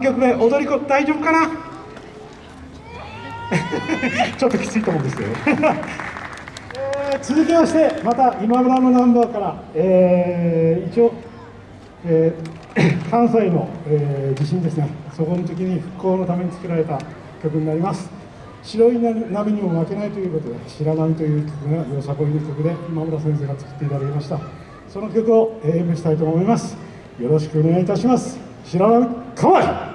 曲目踊り子大丈夫かな？ちょっときついと思うんですけど、えー、続きましてまた今村のナンバーから、えー、一応、えー、関西の、え地震ですね。そこの時に復興のために作られた曲になります。白い波にも負けないということで「白波」という曲がよさこいの曲で今村先生が作っていただきました。その曲を演舞したいと思います。よろしくお願いいたします。白波かわい！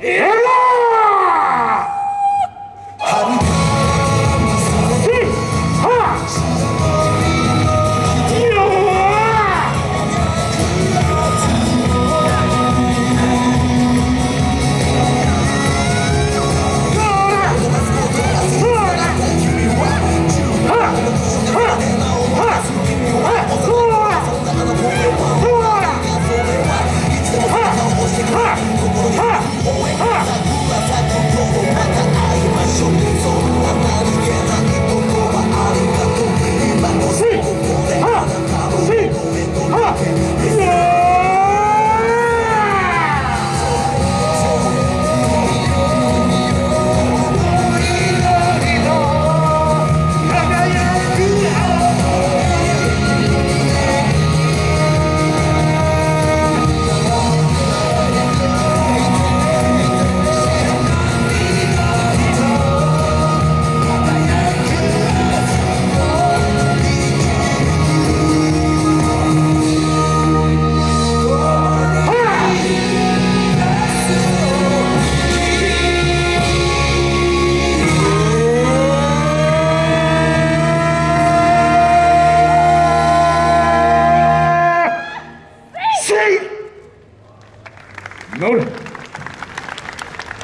Hello!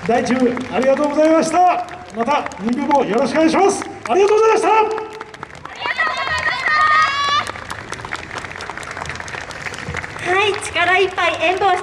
第1部ありがとうございました。また2部もよろしくお願いします。ありがとうございました。はい力いっぱい演舞をして